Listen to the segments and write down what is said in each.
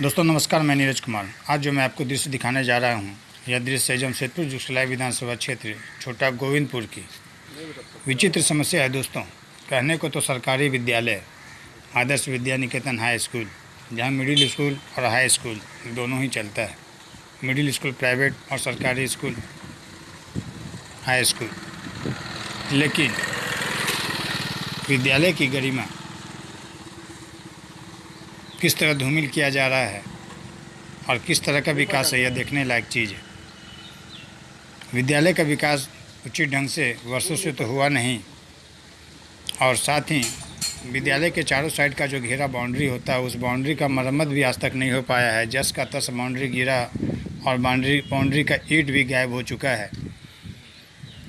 दोस्तों, नमस्कार, मैं नीरज कुमार। आज जो मैं आपको दृश्य दिखाने जा रहा हूँ, यह दृश्य जमशेदपुर जुगसलाई विधानसभा क्षेत्र, छोटा गोविंदपुर की। विचित्र समस्या है दोस्तों। कहने को तो सरकारी विद्यालय, आदर्श विद्या निकेतन हाई स्कूल, जहाँ मिडिल स्कूल और हाई स्कूल दोनों ही चलता है। मिडिल स्कूल, प्राइवेट और सरकारी स्कूल, हाई स्कूल। लेकिन विद्यालय की गरिमा किस तरह धूमिल किया जा रहा है और किस तरह का विकास है, यह देखने लायक चीज़ है। विद्यालय का विकास उचित ढंग से वर्षों से तो हुआ नहीं और साथ ही विद्यालय के चारों साइड का जो घेरा बाउंड्री होता है, उस बाउंड्री का मरम्मत भी आज तक नहीं हो पाया है। जस का तस बाउंड्री गिरा और बाउंड्री बाउंड्री का ईट भी गायब हो चुका है।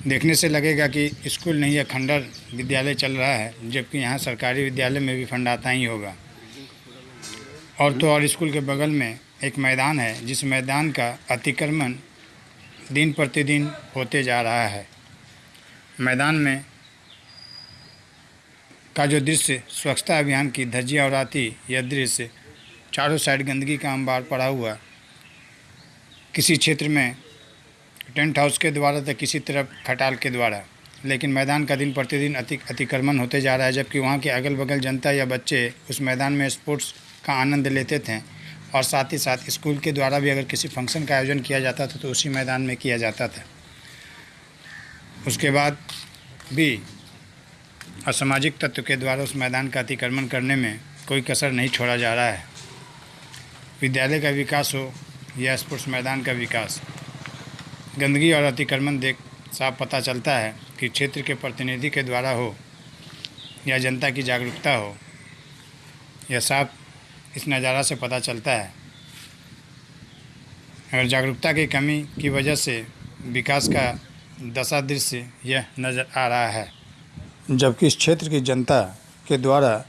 देखने से लगेगा कि स्कूल नहीं है, खंडर विद्यालय चल रहा है, जबकि यहाँ सरकारी विद्यालय में भी फंड आता ही होगा। और तो और स्कूल के बगल में एक मैदान है, जिस मैदान का अतिक्रमण दिन प्रतिदिन होते जा रहा है। मैदान में का जो दृश्य, स्वच्छता अभियान की धज्जियाँ उड़ाती यह दृश्य चारों साइड गंदगी का अंबार पड़ा हुआ। किसी क्षेत्र में टेंट हाउस के द्वारा तो किसी तरफ़ खटाल के द्वारा। लेकिन मैदान का दिन प्रतिदिन अति अतिक्रमण होते जा रहा है, जबकि वहाँ के अगल बगल जनता या बच्चे उस मैदान में स्पोर्ट्स का आनंद लेते थे और साथ ही साथ स्कूल के द्वारा भी अगर किसी फ़ंक्शन का आयोजन किया जाता था तो उसी मैदान में किया जाता था। उसके बाद भी असामाजिक तत्व के द्वारा उस मैदान का अतिक्रमण करने में कोई कसर नहीं छोड़ा जा रहा है। विद्यालय का विकास हो या स्पोर्ट्स मैदान का विकास, गंदगी और अतिक्रमण देख साफ़ पता चलता है कि क्षेत्र के प्रतिनिधि के द्वारा हो या जनता की जागरूकता हो, यह साफ़ इस नज़ारा से पता चलता है। अगर जागरूकता की कमी की वजह से विकास का दशा दृश्य यह नज़र आ रहा है, जबकि इस क्षेत्र की जनता के द्वारा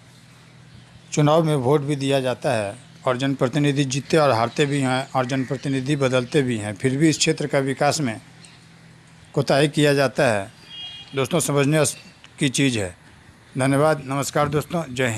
चुनाव में वोट भी दिया जाता है और जनप्रतिनिधि जीतते और हारते भी हैं और जनप्रतिनिधि बदलते भी हैं, फिर भी इस क्षेत्र का विकास में कोताही किया जाता है। दोस्तों, समझने की चीज़ है। धन्यवाद। नमस्कार दोस्तों। जय हिंद।